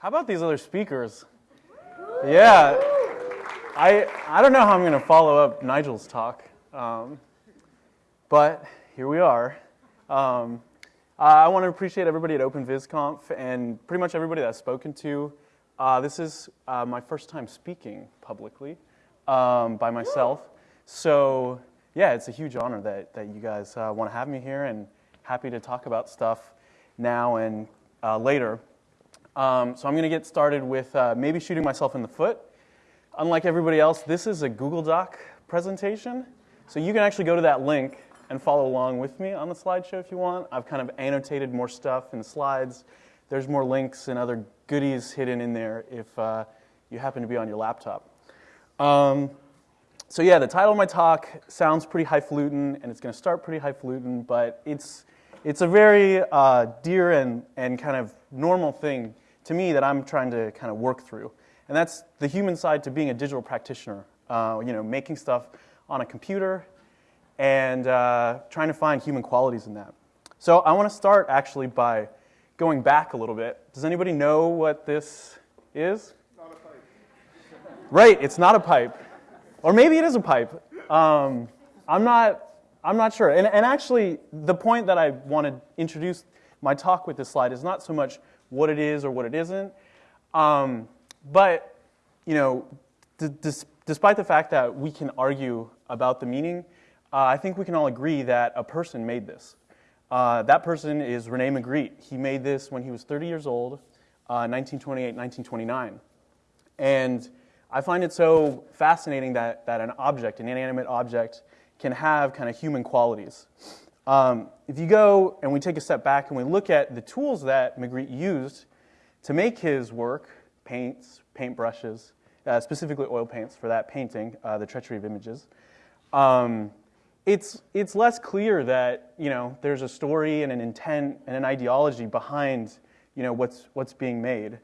How about these other speakers? Yeah, I, I don't know how I'm going to follow up Nigel's talk, um, but here we are. Um, I want to appreciate everybody at OpenVisConf and pretty much everybody that I've spoken to. Uh, this is uh, my first time speaking publicly um, by myself. So yeah, it's a huge honor that, that you guys uh, want to have me here and happy to talk about stuff now and uh, later. Um, so I'm going to get started with uh, maybe shooting myself in the foot. Unlike everybody else, this is a Google Doc presentation. So you can actually go to that link and follow along with me on the slideshow if you want. I've kind of annotated more stuff in the slides. There's more links and other goodies hidden in there if uh, you happen to be on your laptop. Um, so yeah, the title of my talk sounds pretty highfalutin, and it's going to start pretty highfalutin, but it's, it's a very uh, dear and, and kind of normal thing to me that I'm trying to kind of work through. And that's the human side to being a digital practitioner, uh, you know, making stuff on a computer and uh, trying to find human qualities in that. So I want to start actually by going back a little bit. Does anybody know what this is? Not a pipe. Right, it's not a pipe. Or maybe it is a pipe. Um, I'm, not, I'm not sure. And, and actually, the point that I want to introduce my talk with this slide is not so much what it is or what it isn't, um, but you know, despite the fact that we can argue about the meaning, uh, I think we can all agree that a person made this. Uh, that person is Rene Magritte. He made this when he was 30 years old, uh, 1928, 1929. And I find it so fascinating that, that an object, an inanimate object, can have kind of human qualities. Um, if you go and we take a step back and we look at the tools that Magritte used to make his work, paints, paintbrushes, uh, specifically oil paints for that painting, uh, The Treachery of Images, um, it's, it's less clear that you know, there's a story and an intent and an ideology behind you know, what's, what's being made.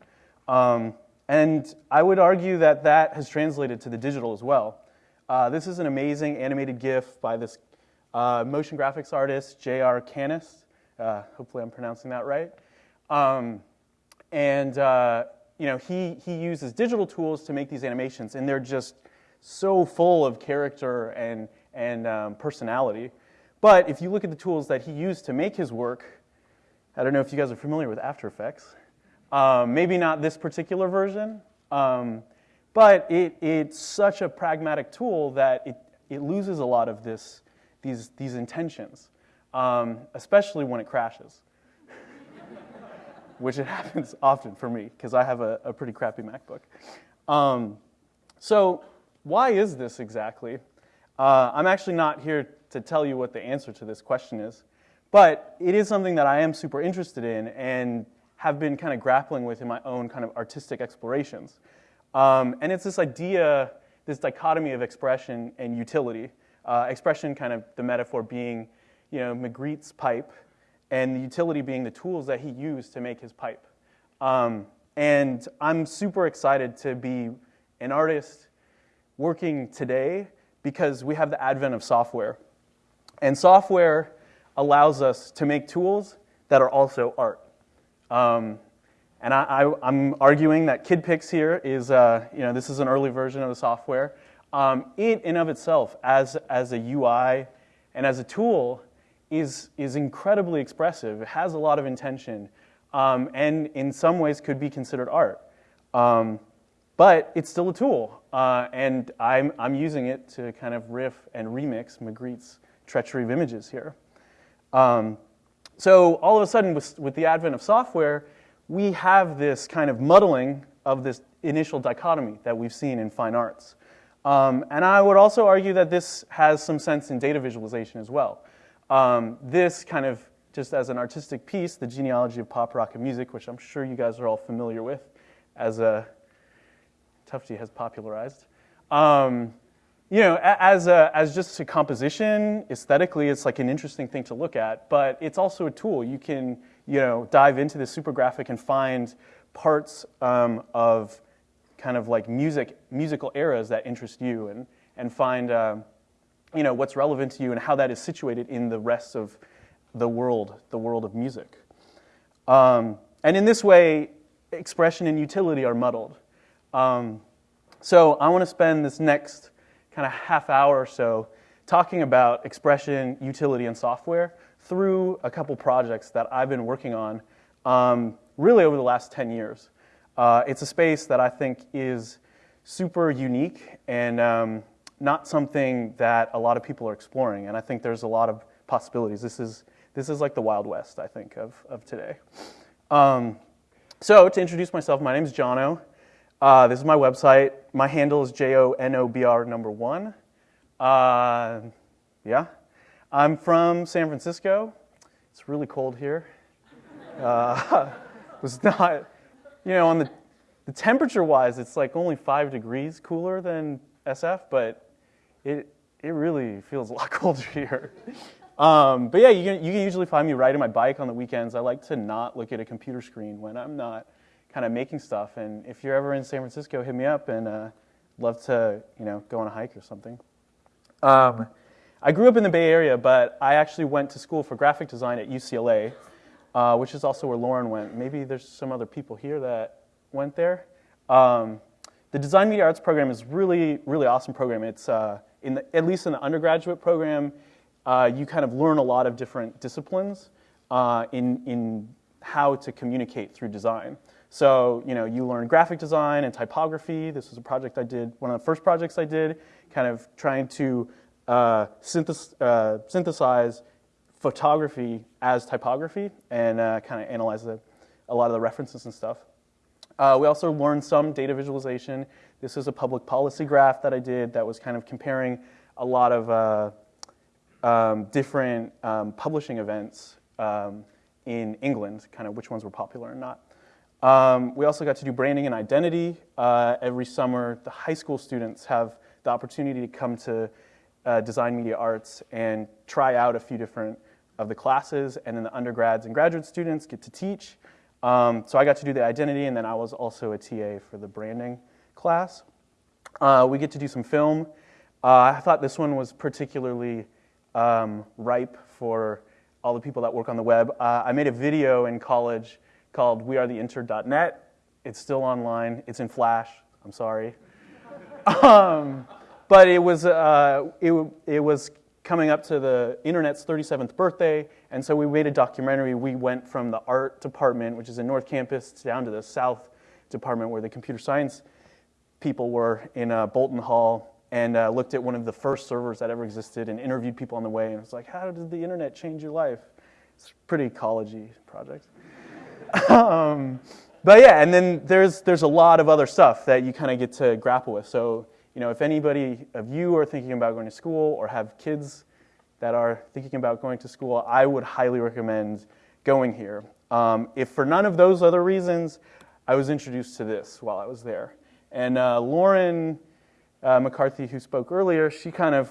Um, and I would argue that that has translated to the digital as well. Uh, this is an amazing animated GIF by this uh, motion graphics artist, J.R. Canis. Uh, hopefully I'm pronouncing that right. Um, and uh, you know, he, he uses digital tools to make these animations, and they're just so full of character and, and um, personality. But if you look at the tools that he used to make his work, I don't know if you guys are familiar with After Effects. Um, maybe not this particular version, um, but it, it's such a pragmatic tool that it, it loses a lot of this, these, these intentions, um, especially when it crashes, which it happens often for me because I have a, a, pretty crappy MacBook. Um, so why is this exactly? Uh, I'm actually not here to tell you what the answer to this question is, but it is something that I am super interested in and have been kind of grappling with in my own kind of artistic explorations. Um, and it's this idea, this dichotomy of expression and utility. Uh, expression kind of the metaphor being, you know, Magritte's pipe, and the utility being the tools that he used to make his pipe. Um, and I'm super excited to be an artist working today because we have the advent of software. And software allows us to make tools that are also art. Um, and I, am arguing that KidPix here is, uh, you know, this is an early version of the software. Um, it in and of itself, as, as a UI and as a tool, is, is incredibly expressive. It has a lot of intention, um, and in some ways could be considered art. Um, but it's still a tool, uh, and I'm, I'm using it to kind of riff and remix Magritte's treachery of images here. Um, so all of a sudden, with, with the advent of software, we have this kind of muddling of this initial dichotomy that we've seen in fine arts. Um, and I would also argue that this has some sense in data visualization as well. Um, this kind of, just as an artistic piece, the genealogy of pop, rock, and music, which I'm sure you guys are all familiar with, as a Tufte has popularized. Um, you know, as, a, as just a composition, aesthetically, it's like an interesting thing to look at, but it's also a tool. You can, you know, dive into the super graphic and find parts um, of kind of like music, musical eras that interest you and, and find, uh, you know, what's relevant to you and how that is situated in the rest of the world, the world of music. Um, and in this way, expression and utility are muddled. Um, so I want to spend this next kind of half hour or so talking about expression, utility, and software through a couple projects that I've been working on um, really over the last 10 years. Uh, it's a space that I think is super unique and um, not something that a lot of people are exploring. And I think there's a lot of possibilities. This is, this is like the Wild West, I think, of, of today. Um, so to introduce myself, my name is Jono. Uh, this is my website. My handle is J-O-N-O-B-R number one. Uh, yeah. I'm from San Francisco. It's really cold here. Uh, it's not, you know, on the, the temperature wise, it's like only five degrees cooler than SF, but it, it really feels a lot colder here. Um, but yeah, you can, you can usually find me riding my bike on the weekends. I like to not look at a computer screen when I'm not kind of making stuff. And if you're ever in San Francisco, hit me up and uh, love to you know go on a hike or something. Um, I grew up in the Bay Area, but I actually went to school for graphic design at UCLA, uh, which is also where Lauren went. Maybe there's some other people here that went there. Um, the Design Media Arts program is really, really awesome program. It's uh, in the, at least in the undergraduate program, uh, you kind of learn a lot of different disciplines uh, in, in how to communicate through design. So, you know, you learn graphic design and typography. This was a project I did, one of the first projects I did, kind of trying to uh, uh, synthesize photography as typography and uh, kind of analyze the, a lot of the references and stuff. Uh, we also learned some data visualization. This is a public policy graph that I did that was kind of comparing a lot of uh, um, different um, publishing events um, in England, kind of which ones were popular and not. Um, we also got to do branding and identity. Uh, every summer, the high school students have the opportunity to come to uh, Design Media Arts and try out a few different of the classes, and then the undergrads and graduate students get to teach. Um, so I got to do the identity, and then I was also a TA for the branding class. Uh, we get to do some film. Uh, I thought this one was particularly um, ripe for all the people that work on the web. Uh, I made a video in college called wearetheintern.net. It's still online. It's in Flash. I'm sorry. um, but it was, uh, it, it was coming up to the internet's 37th birthday, and so we made a documentary. We went from the art department, which is in North Campus, down to the south department where the computer science people were in uh, Boelter Hall and uh, looked at one of the first servers that ever existed and interviewed people on the way. And it's like, how did the internet change your life? It's a pretty collegey project. um, but yeah, and then there's, there's a lot of other stuff that you kind of get to grapple with. So, you know, if anybody of you are thinking about going to school or have kids that are thinking about going to school, I would highly recommend going here. Um, if for none of those other reasons, I was introduced to this while I was there. And uh, Lauren uh, McCarthy, who spoke earlier, she kind of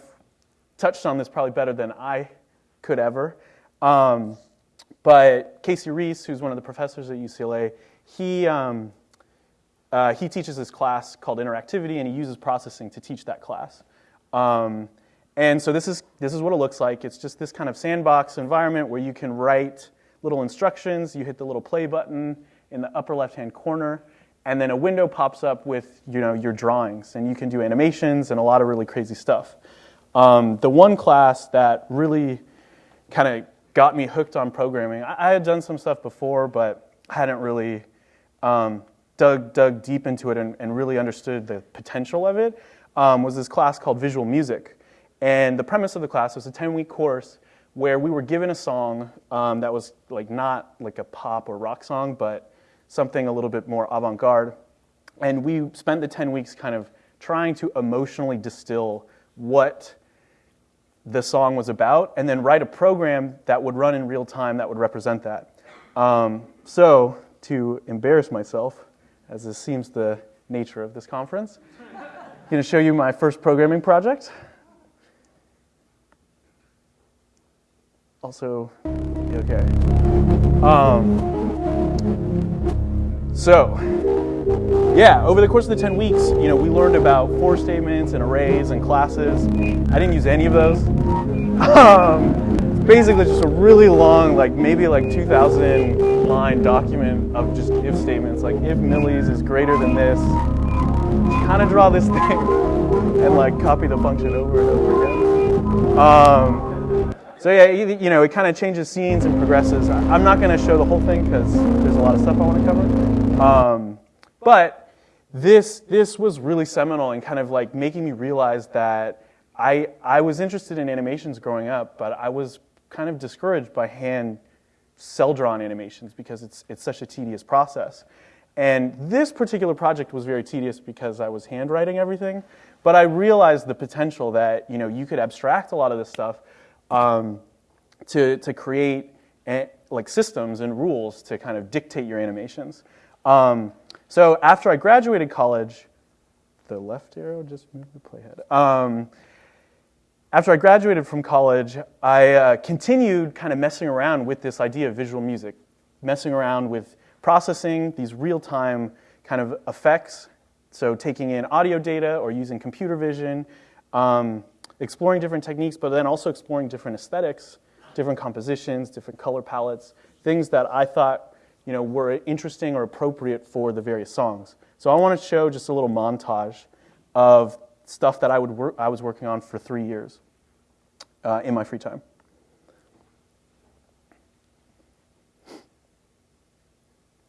touched on this probably better than I could ever. Um, but Casey Reas, who's one of the professors at UCLA, he, um, uh, he teaches this class called interactivity, and he uses processing to teach that class. Um, and so this is, this is what it looks like. It's just this kind of sandbox environment where you can write little instructions. You hit the little play button in the upper left-hand corner, and then a window pops up with you know, your drawings, and you can do animations and a lot of really crazy stuff. Um, the one class that really kind of got me hooked on programming, I, I, had done some stuff before, but hadn't really um, dug, dug deep into it and, and, really understood the potential of it, um, was this class called Visual Music. And the premise of the class was a 10-week course where we were given a song um, that was like not like a pop or rock song, but something a little bit more avant-garde. And we spent the 10 weeks kind of trying to emotionally distill what the song was about and then write a program that would run in real time that would represent that. Um, so to embarrass myself, as this seems the nature of this conference, I'm going to show you my first programming project. Also, okay. Um, so, yeah, over the course of the 10 weeks, you know, we learned about for statements and arrays and classes. I didn't use any of those. Um, basically just a really long, like maybe like 2,000 line document of just if statements, like if millis is greater than this, kind of draw this thing and like copy the function over and over again. Um, so yeah, you know, it kind of changes scenes and progresses. I'm not going to show the whole thing because there's a lot of stuff I want to cover. Um, but this, this was really seminal and kind of like making me realize that I, I was interested in animations growing up, but I was kind of discouraged by hand cell drawn animations because it's, it's such a tedious process. And this particular project was very tedious because I was handwriting everything, but I realized the potential that you know you could abstract a lot of this stuff um, to to create a, like systems and rules to kind of dictate your animations. Um, so after I graduated college, the left arrow just moved the playhead. Um, after I graduated from college, I uh, continued kind of messing around with this idea of visual music, messing around with processing these real-time kind of effects, so taking in audio data or using computer vision, um, exploring different techniques, but then also exploring different aesthetics, different compositions, different color palettes, things that I thought you know, were interesting or appropriate for the various songs. So I want to show just a little montage of stuff that I, would work, I was working on for three years uh, in my free time.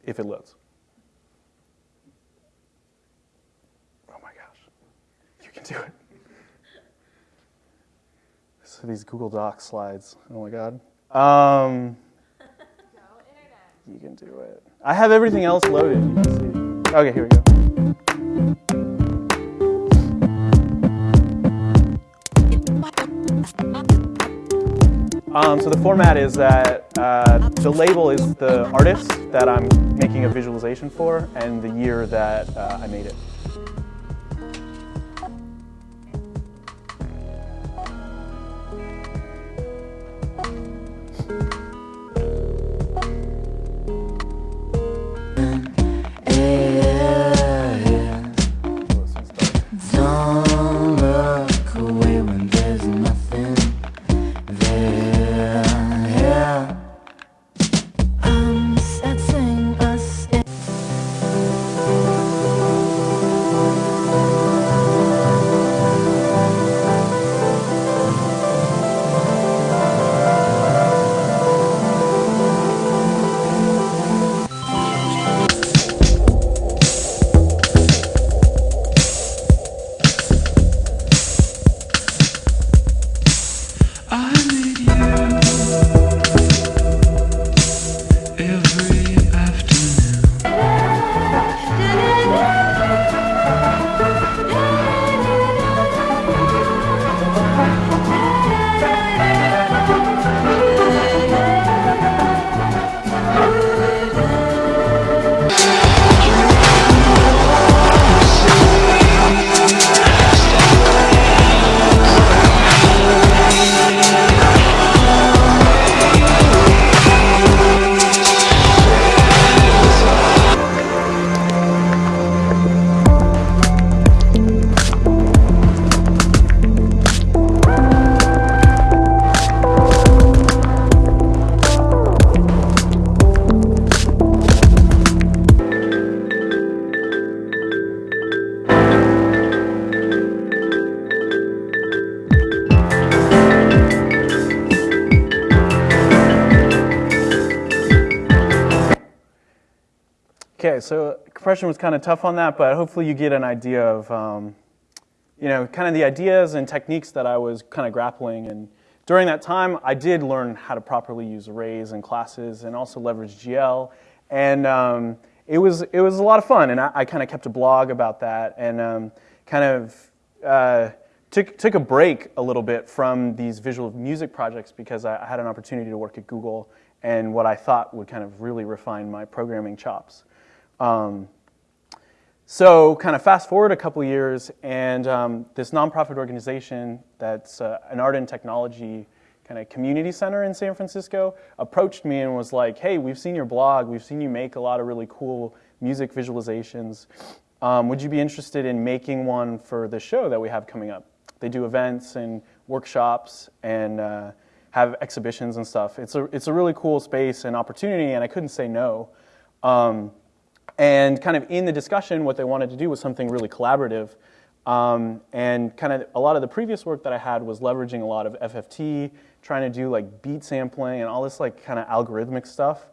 If it loads. Oh my gosh, you can do it. So these Google Docs slides, oh my God. Um, you can do it. I have everything else loaded. Okay, here we go. Um, so the format is that uh, the label is the artist that I'm making a visualization for and the year that uh, I made it. Compression was kind of tough on that, but hopefully you get an idea of, um, you know, kind of the ideas and techniques that I was kind of grappling. And during that time, I did learn how to properly use arrays and classes and also leverage GL. And um, it, was, it was a lot of fun, and I, I kind of kept a blog about that and um, kind of uh, took, took a break a little bit from these visual music projects because I, I had an opportunity to work at Google and what I thought would kind of really refine my programming chops. Um, so kind of fast forward a couple years, and um, this nonprofit organization that's uh, an art and technology kind of community center in San Francisco approached me and was like, hey, we've seen your blog, we've seen you make a lot of really cool music visualizations. Um, would you be interested in making one for the show that we have coming up? They do events and workshops and uh, have exhibitions and stuff. It's a, it's a really cool space and opportunity, and I couldn't say no. Um, and kind of in the discussion, what they wanted to do was something really collaborative. Um, and kind of a lot of the previous work that I had was leveraging a lot of FFT, trying to do like beat sampling and all this like kind of algorithmic stuff.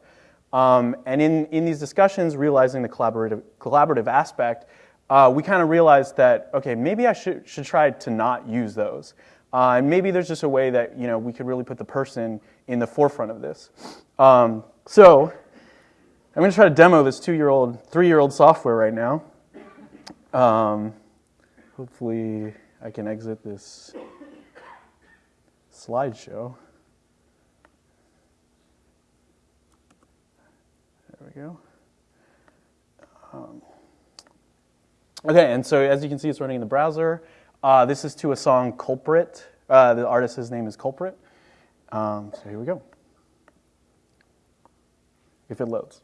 Um, and in, in these discussions, realizing the collaborative, collaborative aspect, uh, we kind of realized that, okay, maybe I should, should try to not use those. Uh, and maybe there's just a way that you know, we could really put the person in the forefront of this. Um, so I'm going to try to demo this two-year-old, three-year-old software right now. Um, hopefully I can exit this slideshow. There we go. Um, okay, and so as you can see, it's running in the browser. Uh, this is to a song Culprit. Uh, the artist's name is Culprit. Um, so here we go. If it loads.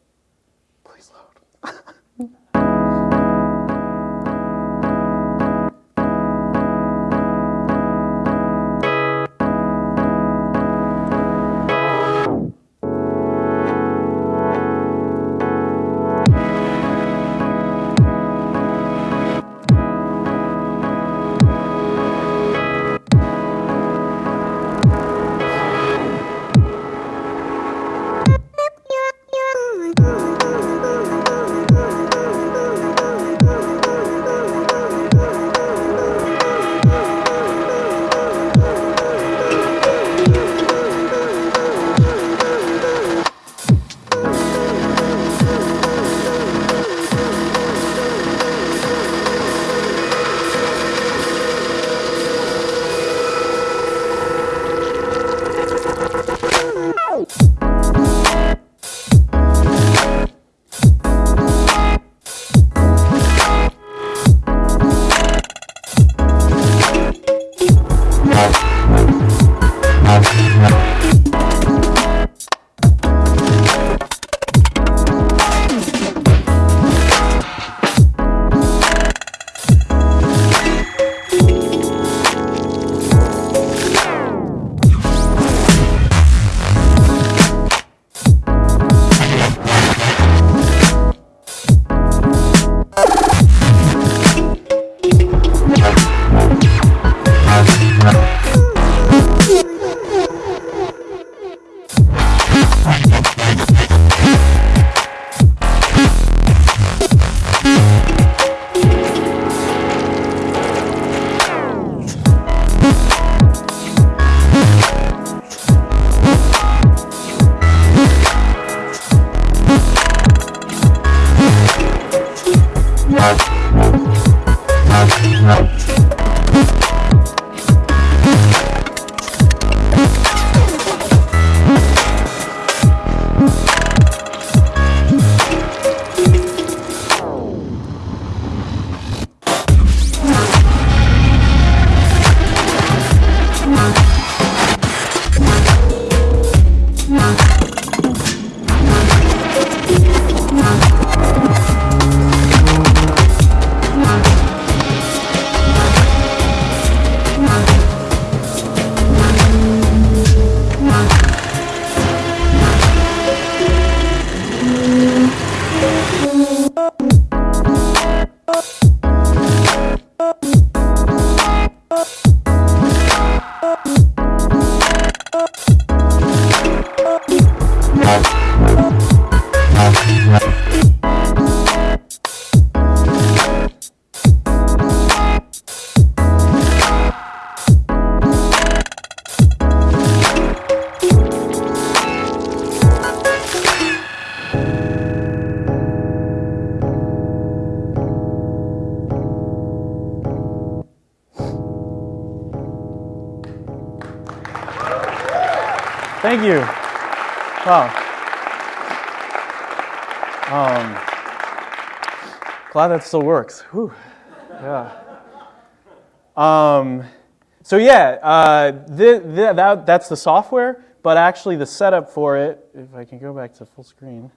Thank you. Wow. Um, glad that still works. Whew. Yeah. Um, so yeah, uh, th- th- that, that's the software, but actually the setup for it, if I can go back to full screen.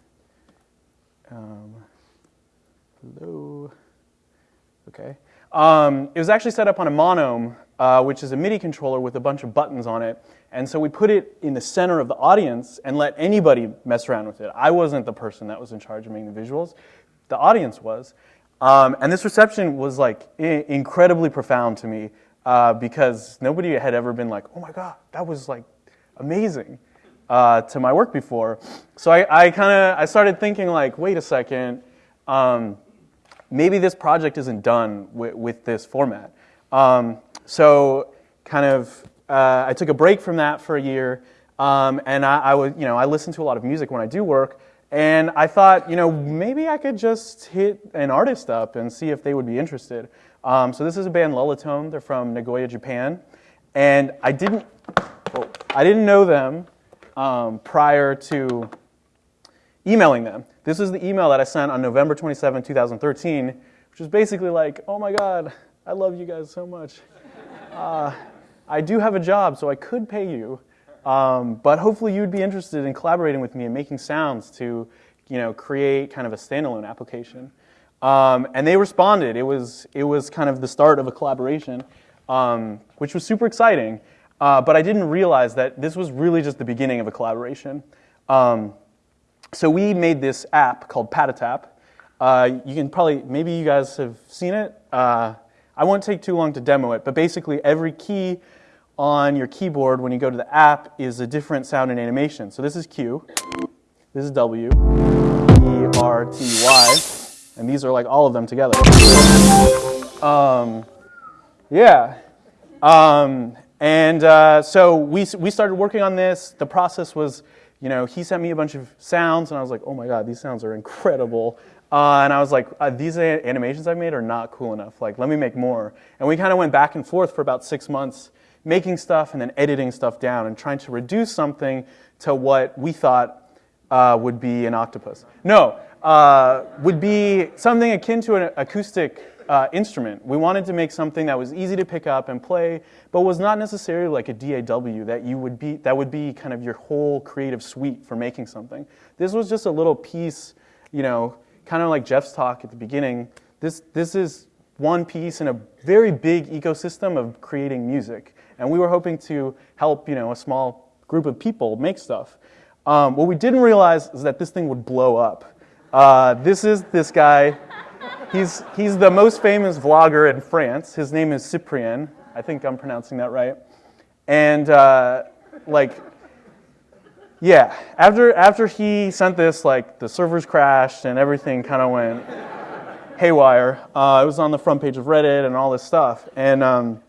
Um, hello. Okay. Um, it was actually set up on a Monome uh, which is a MIDI controller with a bunch of buttons on it. And so we put it in the center of the audience and let anybody mess around with it. I wasn't the person that was in charge of making the visuals, the audience was. Um, and this reception was like incredibly profound to me uh, because nobody had ever been like, oh my God, that was like amazing uh, to my work before. So I, I kind of I started thinking like, wait a second, um, maybe this project isn't done with, with this format. Um, so kind of uh, I took a break from that for a year, um, and I, I was you know I listen to a lot of music when I do work. And I thought, you know, maybe I could just hit an artist up and see if they would be interested. Um, so this is a band Lullatone. They're from Nagoya, Japan, and I didn't, oh, I didn't know them um, prior to emailing them. This is the email that I sent on November 27, 2013, which was basically like, oh my God, I love you guys so much. Uh, I do have a job, so I could pay you. Um, but hopefully you'd be interested in collaborating with me and making sounds to you know, create kind of a standalone application. Um, and they responded. It was, it was kind of the start of a collaboration, um, which was super exciting. Uh, but I didn't realize that this was really just the beginning of a collaboration. Um, so we made this app called Patatap. Uh, you can probably, maybe you guys have seen it. Uh, I won't take too long to demo it, but basically every key on your keyboard when you go to the app is a different sound and animation. So this is Q, this is W, E, R, T, Y, and these are like all of them together. Um, yeah. Um, and uh, so we, we started working on this. The process was, you know, he sent me a bunch of sounds, and I was like, oh my God, these sounds are incredible. Uh, and I was like, uh, these animations I've made are not cool enough. Like, let me make more. And we kind of went back and forth for about six months making stuff and then editing stuff down and trying to reduce something to what we thought uh, would be an octopus. No, uh, would be something akin to an acoustic uh, instrument. We wanted to make something that was easy to pick up and play, but was not necessarily like a DAW that you would be that would be kind of your whole creative suite for making something. This was just a little piece, you know, kind of like Jeff's talk at the beginning. This this is one piece in a very big ecosystem of creating music. And we were hoping to help, you know, a small group of people make stuff. Um, what we didn't realize is that this thing would blow up. Uh, this is this guy. He's, he's the most famous vlogger in France. His name is Cyprien. I think I'm pronouncing that right. And uh, like, yeah, after, after he sent this, like the servers crashed and everything kind of went haywire. Uh, it was on the front page of Reddit and all this stuff. And um,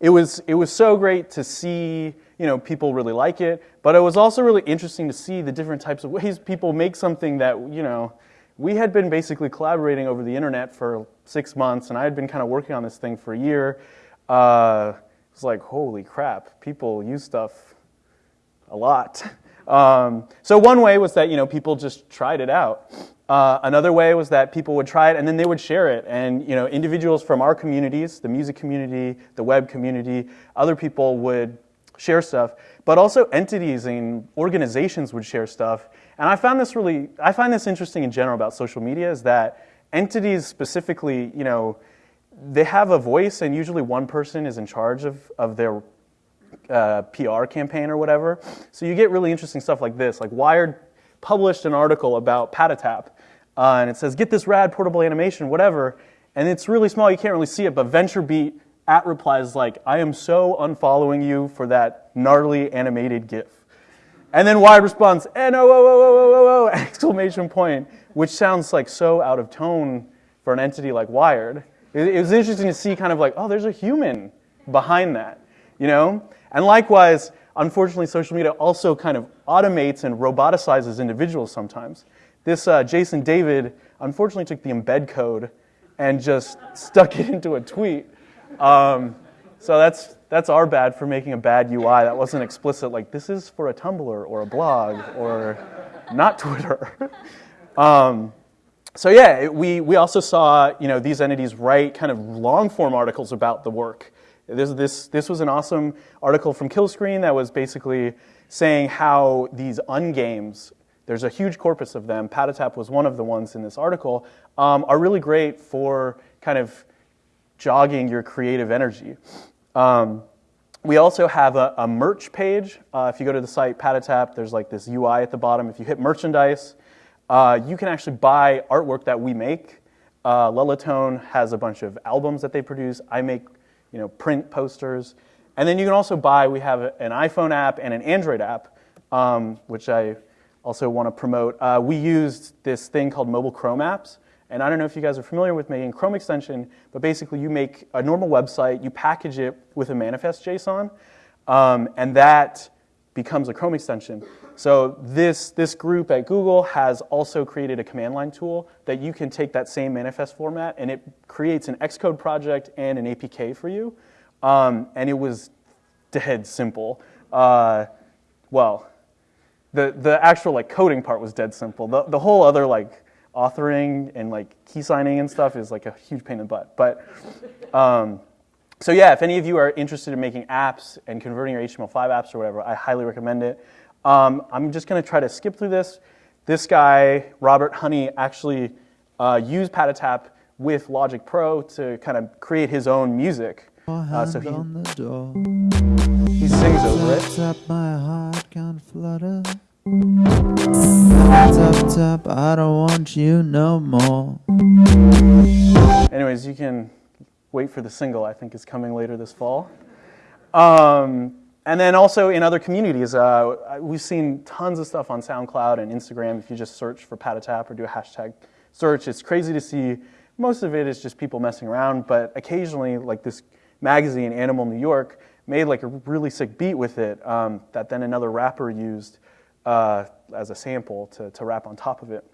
it was, it was so great to see you know, people really like it, but it was also really interesting to see the different types of ways people make something that, you know, we had been basically collaborating over the internet for six months, and I had been kind of working on this thing for a year. Uh, it was like, holy crap, people use stuff a lot. Um, so one way was that you know people just tried it out. Uh, another way was that people would try it and then they would share it. And you know, individuals from our communities, the music community, the web community, other people would share stuff. But also entities and organizations would share stuff. And I found this really, I find this interesting in general about social media is that entities specifically, you know, they have a voice and usually one person is in charge of, of their uh, PR campaign or whatever. So you get really interesting stuff like this. Like Wired published an article about Patatap uh, and it says, get this rad portable animation, whatever. And it's really small, you can't really see it, but VentureBeat at replies like, I am so unfollowing you for that gnarly animated GIF. And then Wired responds, no, whoa, whoa, whoa, whoa, whoa, exclamation point, which sounds like so out of tone for an entity like Wired. It, it was interesting to see kind of like, oh, there's a human behind that, you know? And likewise, unfortunately, social media also kind of automates and roboticizes individuals sometimes. This uh, Jason David unfortunately took the embed code and just stuck it into a tweet. Um, so that's, that's our bad for making a bad UI that wasn't explicit, like this is for a Tumblr or a blog or not Twitter. um, so yeah, we, we also saw you know, these entities write kind of long form articles about the work. This, this, this was an awesome article from Killscreen that was basically saying how these ungames there's a huge corpus of them. Patatap was one of the ones in this article, um, are really great for kind of jogging your creative energy. Um, we also have a, a merch page. Uh, if you go to the site Patatap, there's like this UI at the bottom. If you hit merchandise, uh, you can actually buy artwork that we make. Uh, has a bunch of albums that they produce. I make you know, print posters. And then you can also buy, we have an iPhone app and an Android app, um, which I also want to promote. Uh, we used this thing called Mobile Chrome apps. And I don't know if you guys are familiar with making Chrome extension, but basically you make a normal website, you package it with a manifest JSON, um, and that becomes a Chrome extension. So this, this group at Google has also created a command line tool that you can take that same manifest format and it creates an Xcode project and an APK for you. Um, and it was dead simple. Uh, well, the, the actual like coding part was dead simple. The, the whole other like authoring and like key signing and stuff is like a huge pain in the butt. But um, so yeah, if any of you are interested in making apps and converting your HTML5 apps or whatever, I highly recommend it. Um, I'm just going to try to skip through this. This guy, Robert Honey, actually uh, used Patatap with Logic Pro to kind of create his own music. Uh, so he, he sings over it. My heart can flutter. Tap, tap, I don't want you no more. Anyways, you can wait for the single, I think is coming later this fall. Um, and then also in other communities, uh, we've seen tons of stuff on SoundCloud and Instagram. If you just search for Patatap or do a hashtag search, it's crazy to see. Most of it is just people messing around, but occasionally, like this magazine, Animal New York, made like a really sick beat with it um, that then another rapper used uh, as a sample to, to rap on top of it.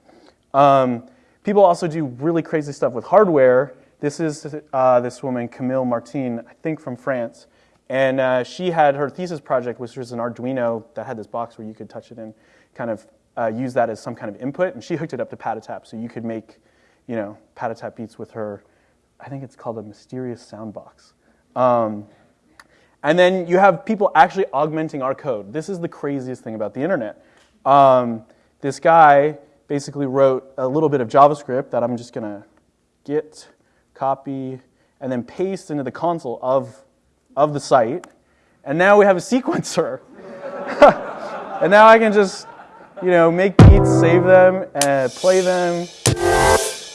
Um, people also do really crazy stuff with hardware. This is uh, this woman, Camille Martin, I think from France. And uh, she had her thesis project, which was an Arduino that had this box where you could touch it and kind of uh, use that as some kind of input. And she hooked it up to Patatap, so you could make, you know, Patatap beats with her. I think it's called a mysterious sound box. Um, and then you have people actually augmenting our code. This is the craziest thing about the internet. Um, this guy basically wrote a little bit of JavaScript that I'm just going to git, copy, and then paste into the console of, of the site. And now we have a sequencer. and now I can just, you know, make beats, save them, and play them,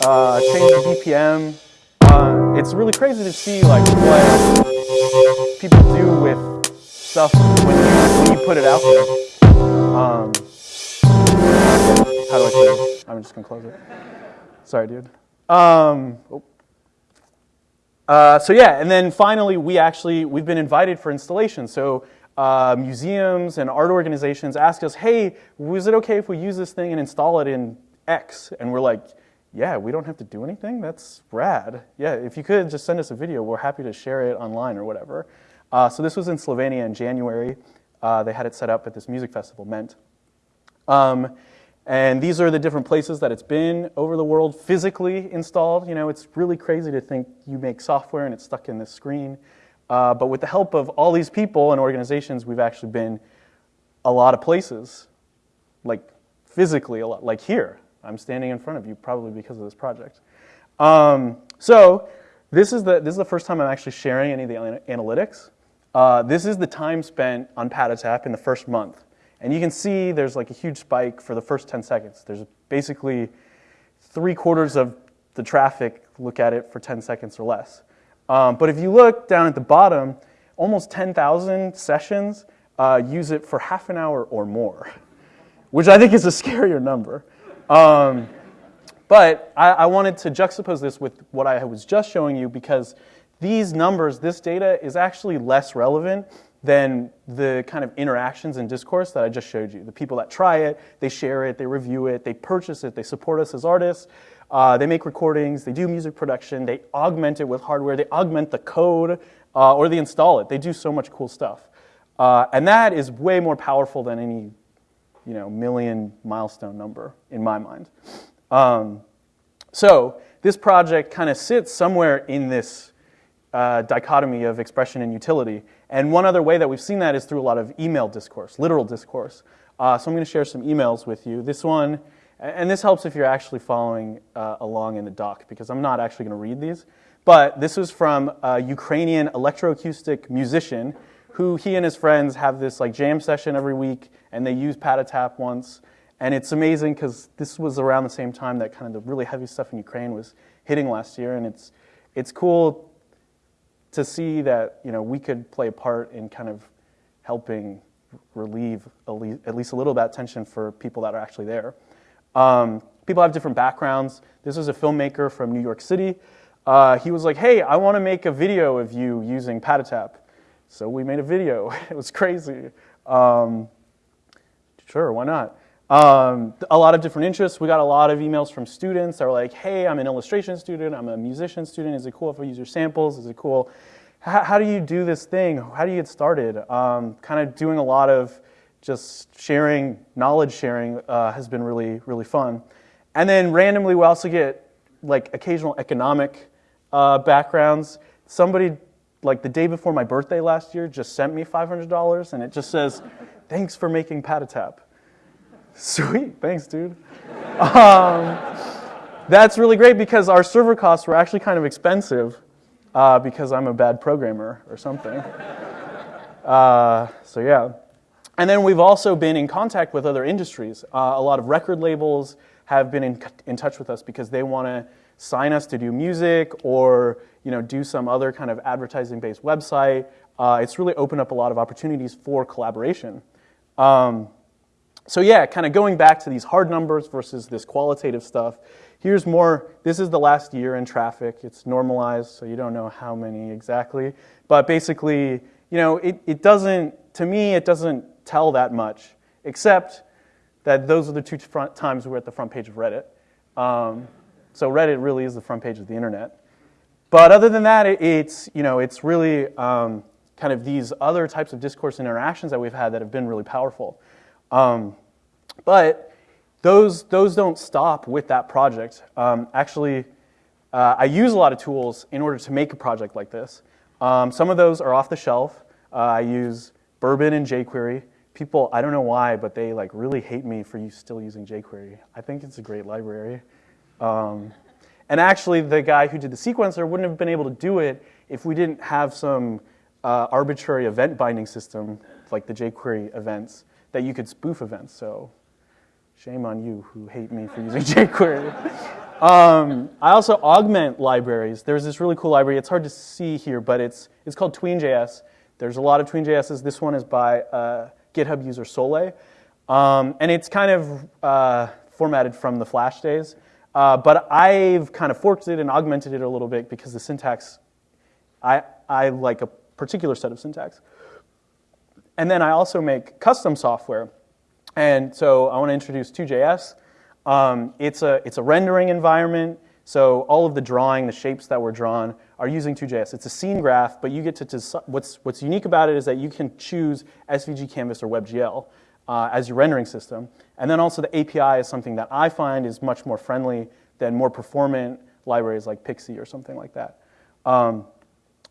uh, change the BPM. Uh, it's really crazy to see like what people do with stuff when you, when you put it out there. Um, how do I close? I'm just gonna close it. Sorry, dude. Um, oh. Uh, so yeah, and then finally, we actually we've been invited for installation. So uh, museums and art organizations ask us, "Hey, was it okay if we use this thing and install it in X?" And we're like, "Yeah, we don't have to do anything. That's rad. Yeah, if you could just send us a video, we're happy to share it online or whatever." Uh, so this was in Slovenia in January. Uh, they had it set up at this music festival, Ment. Um, and these are the different places that it's been over the world physically installed. You know, it's really crazy to think you make software and it's stuck in this screen. Uh, but with the help of all these people and organizations, we've actually been a lot of places, like physically a lot, like here. I'm standing in front of you probably because of this project. Um, so this is, the, this is the first time I'm actually sharing any of the analytics. Uh, this is the time spent on Patatap in the first month. And you can see there's like a huge spike for the first 10 seconds. There's basically three quarters of the traffic look at it for 10 seconds or less. Um, but if you look down at the bottom, almost 10,000 sessions uh, use it for half an hour or more, which I think is a scarier number. Um, but I, I wanted to juxtapose this with what I was just showing you because these numbers, this data is actually less relevant than the kind of interactions and discourse that I just showed you. The people that try it, they share it, they review it, they purchase it, they support us as artists, uh, they make recordings, they do music production, they augment it with hardware, they augment the code, uh, or they install it. They do so much cool stuff. Uh, and that is way more powerful than any you know, million milestone number in my mind. Um, so this project kind of sits somewhere in this uh, dichotomy of expression and utility. And one other way that we've seen that is through a lot of email discourse, literal discourse. Uh, so I'm going to share some emails with you. This one, and this helps if you're actually following uh, along in the doc, because I'm not actually going to read these. but this was from a Ukrainian electroacoustic musician who he and his friends have this like jam session every week, and they use Patatap once. And it's amazing because this was around the same time that kind of the really heavy stuff in Ukraine was hitting last year, and it's it's cool to see that you know we could play a part in kind of helping relieve at least a little of that tension for people that are actually there. Um, people have different backgrounds. This was a filmmaker from New York City. Uh, he was like, hey, I want to make a video of you using Patatap. So we made a video. it was crazy. Um, sure, why not? Um, a lot of different interests. We got a lot of emails from students that were like, hey, I'm an illustration student, I'm a musician student. Is it cool if I use your samples? Is it cool? How, how do you do this thing? How do you get started? Um, kind of doing a lot of just sharing, knowledge sharing uh, has been really, really fun. And then randomly, we also get like occasional economic uh, backgrounds. Somebody, like the day before my birthday last year, just sent me $500 and it just says, thanks for making Patatap. Sweet, thanks, dude. Um, that's really great because our server costs were actually kind of expensive uh, because I'm a bad programmer or something. uh, so, yeah. And then we've also been in contact with other industries. Uh, a lot of record labels have been in, in touch with us because they want to sign us to do music or you know, do some other kind of advertising-based website. Uh, it's really opened up a lot of opportunities for collaboration. Um, so yeah, kind of going back to these hard numbers versus this qualitative stuff, here's more, this is the last year in traffic. It's normalized, so you don't know how many exactly. But basically, you know, it, it doesn't, to me, it doesn't tell that much, except that those are the two front times we're at the front page of Reddit. Um, so Reddit really is the front page of the internet. But other than that, it, it's, you know, it's really um, kind of these other types of discourse interactions that we've had that have been really powerful. Um, but those, those don't stop with that project. Um, actually, uh, I use a lot of tools in order to make a project like this. Um, some of those are off the shelf. Uh, I use Bourbon and jQuery. People, I don't know why, but they like really hate me for you still using jQuery. I think it's a great library. Um, and actually, the guy who did the sequencer wouldn't have been able to do it if we didn't have some uh, arbitrary event binding system, like the jQuery events, that you could spoof events. So shame on you who hate me for using jQuery. um, I also augment libraries. There's this really cool library. It's hard to see here, but it's, it's called Tween.js. There's a lot of tween.js's. This one is by uh, GitHub user Soleil. Um, and it's kind of uh, formatted from the Flash days. Uh, but I've kind of forked it and augmented it a little bit because the syntax, I, I like a particular set of syntax. And then I also make custom software. And so I want to introduce Two.js. Um, it's, a, it's a rendering environment. So all of the drawing, the shapes that were drawn are using Two.js. It's a scene graph, but you get to, what's, what's unique about it is that you can choose SVG Canvas or WebGL uh, as your rendering system. And then also the API is something that I find is much more friendly than more performant libraries like Pixi or something like that. Um,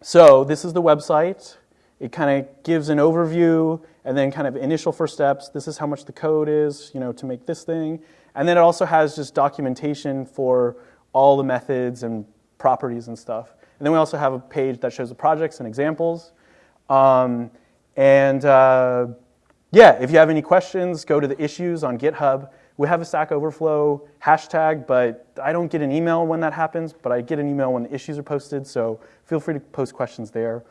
so this is the website. It kind of gives an overview and then kind of initial first steps. This is how much the code is, you know, to make this thing. And then it also has just documentation for all the methods and properties and stuff. And then we also have a page that shows the projects and examples. Um, and uh, yeah, if you have any questions, go to the issues on GitHub. We have a Stack Overflow hashtag, but I don't get an email when that happens, but I get an email when the issues are posted, so feel free to post questions there.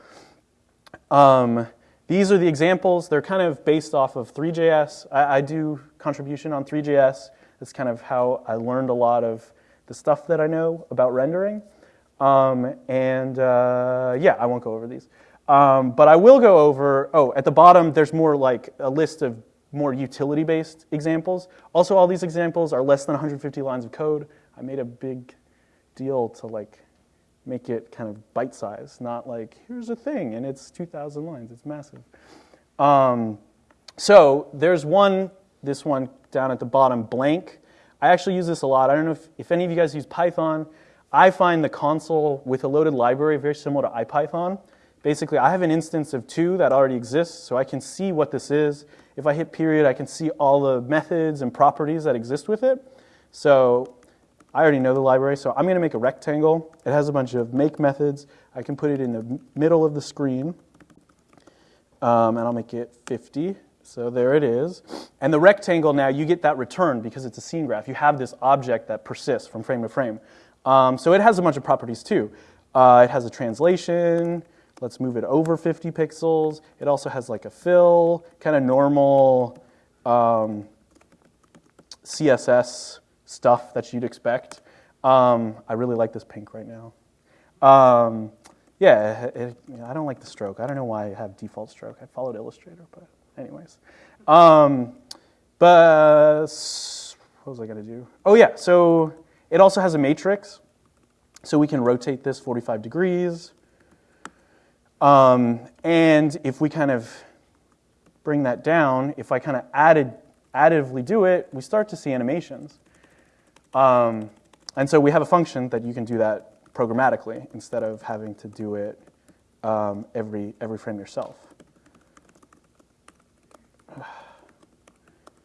Um, these are the examples. They're kind of based off of Three.js. I, I, do contribution on Three.js. That's kind of how I learned a lot of the stuff that I know about rendering. Um, and uh, yeah, I won't go over these. Um, but I will go over, oh, at the bottom, there's more like a list of more utility-based examples. Also, all these examples are less than 150 lines of code. I made a big deal to like make it kind of bite-sized, not like, here's a thing, and it's 2,000 lines. It's massive. Um, so there's one, this one down at the bottom, blank. I actually use this a lot. I don't know if, if any of you guys use Python. I find the console with a loaded library very similar to IPython. Basically, I have an instance of two that already exists, so I can see what this is. If I hit period, I can see all the methods and properties that exist with it. So I already know the library, so I'm going to make a rectangle. It has a bunch of make methods. I can put it in the middle of the screen, um, and I'll make it 50. So there it is. And the rectangle now, you get that return because it's a scene graph. You have this object that persists from frame to frame. Um, so it has a bunch of properties too. Uh, it has a translation. Let's move it over 50 pixels. It also has like a fill, kind of normal um, CSS stuff that you'd expect. Um, I really like this pink right now. Um, yeah, it, it, I don't like the stroke. I don't know why I have default stroke. I followed Illustrator, but anyways. Um, but what was I going to do? Oh yeah, so it also has a matrix. So we can rotate this 45 degrees. Um, and if we kind of bring that down, if I kind of added, additively do it, we start to see animations. Um, and so we have a function that you can do that programmatically instead of having to do it um, every, every frame yourself.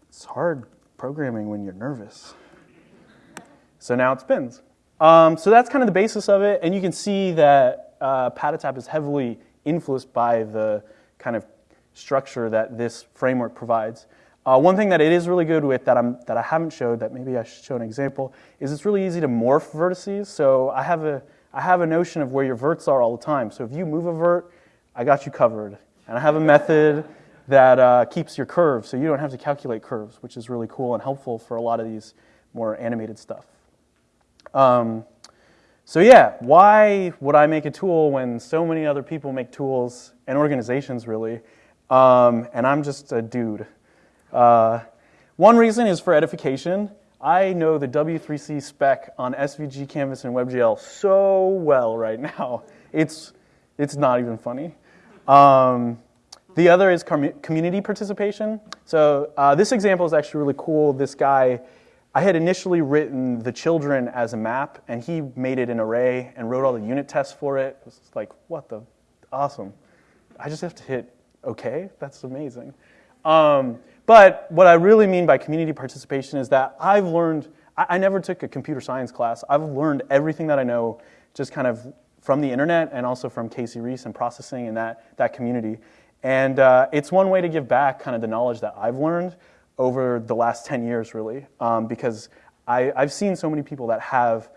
It's hard programming when you're nervous. So now it spins. Um, so that's kind of the basis of it, and you can see that uh, Patatap is heavily influenced by the kind of structure that this framework provides. Uh, one thing that it is really good with that, I'm, that I haven't showed, that maybe I should show an example, is it's really easy to morph vertices. So I have, a, I have a notion of where your verts are all the time. So if you move a vert, I got you covered. And I have a method that uh, keeps your curves, so you don't have to calculate curves, which is really cool and helpful for a lot of these more animated stuff. Um, so yeah, why would I make a tool when so many other people make tools and organizations really, um, and I'm just a dude? Uh, one reason is for edification. I know the W3C spec on SVG, Canvas, and WebGL so well right now. It's, it's not even funny. Um, the other is community participation. So uh, this example is actually really cool. This guy, I had initially written the children as a map, and he made it an array and wrote all the unit tests for it. It was like, what the, awesome. I just have to hit OK? That's amazing. Um, but what I really mean by community participation is that I've learned, I, I never took a computer science class. I've learned everything that I know just kind of from the internet and also from Casey Reas and processing and that, that community. And uh, it's one way to give back kind of the knowledge that I've learned over the last 10 years, really, um, because I, I've seen so many people that have,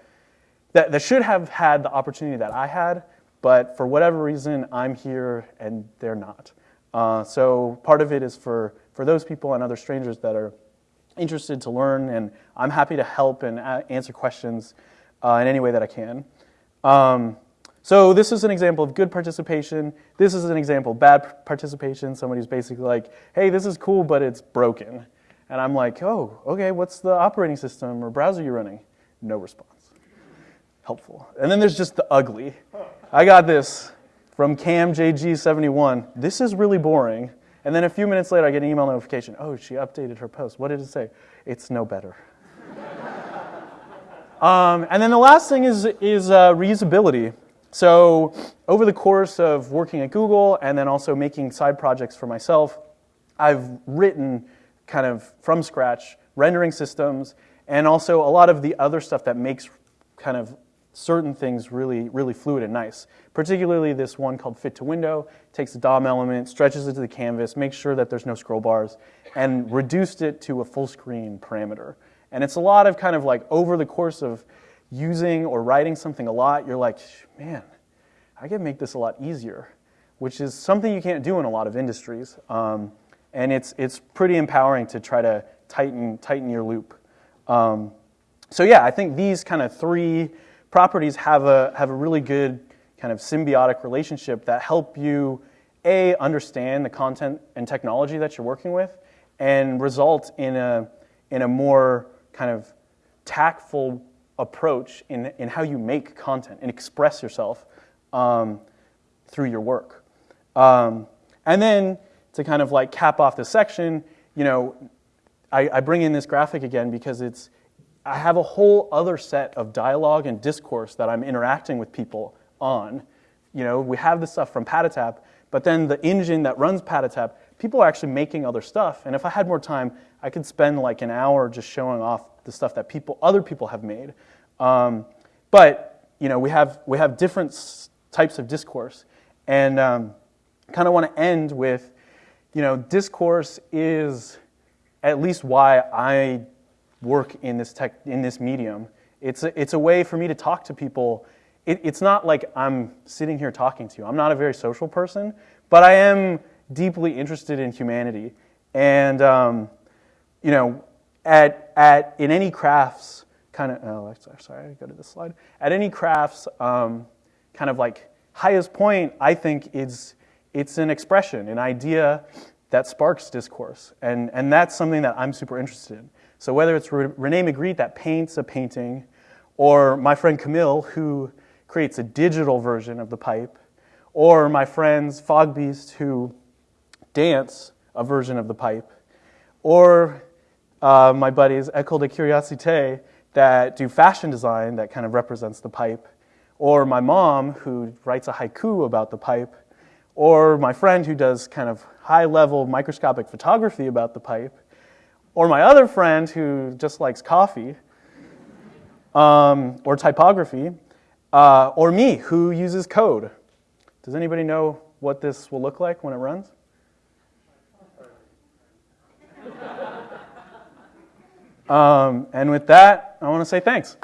that, that should have had the opportunity that I had, but for whatever reason, I'm here and they're not. Uh, so part of it is for for those people and other strangers that are interested to learn, and I'm happy to help and answer questions uh, in any way that I can. Um, so this is an example of good participation. This is an example of bad participation. Somebody's basically like, hey, this is cool, but it's broken. And I'm like, oh, okay, what's the operating system or browser you're running? No response. Helpful. And then there's just the ugly. I got this from CamJG71. This is really boring. And then a few minutes later, I get an email notification. Oh, she updated her post. What did it say? It's no better. um, and then the last thing is, is uh, reusability. So over the course of working at Google and then also making side projects for myself, I've written kind of from scratch rendering systems and also a lot of the other stuff that makes kind of certain things really, really fluid and nice. Particularly this one called Fit to Window, takes the DOM element, stretches it to the canvas, makes sure that there's no scroll bars, and reduced it to a full screen parameter. And it's a lot of kind of like over the course of using or writing something a lot, you're like, man, I can make this a lot easier, which is something you can't do in a lot of industries. Um, and it's, it's pretty empowering to try to tighten, tighten your loop. Um, so yeah, I think these kind of three properties have a, have a really good kind of symbiotic relationship that help you, A, understand the content and technology that you're working with, and result in a, in a more kind of tactful approach in, in how you make content and express yourself um, through your work. Um, and then to kind of like cap off this section, you know, I, I bring in this graphic again because it's, I have a whole other set of dialogue and discourse that I'm interacting with people on. You know, we have the stuff from Patatap, but then the engine that runs Patatap, people are actually making other stuff. And if I had more time, I could spend like an hour just showing off the stuff that people, other people have made. Um, but you know, we have we have different types of discourse, and um, kind of want to end with, you know, discourse is at least why I work in this tech in this medium. It's a, it's a way for me to talk to people. It, it's not like I'm sitting here talking to you. I'm not a very social person, but I am deeply interested in humanity, and um, you know, at at in any crafts kind of. Oh, sorry, I go to this slide. At any crafts, um, kind of like highest point, I think is it's an expression, an idea that sparks discourse, and and that's something that I'm super interested in. So whether it's Rene Magritte that paints a painting, or my friend Camille who creates a digital version of the pipe, or my friends Fogbeast who dance a version of the pipe, or uh, my buddies École de Curiosité that do fashion design that kind of represents the pipe, or my mom who writes a haiku about the pipe, or my friend who does kind of high level microscopic photography about the pipe, or my other friend who just likes coffee, um, or typography, uh, or me who uses code. Does anybody know what this will look like when it runs? um, and with that, I want to say thanks.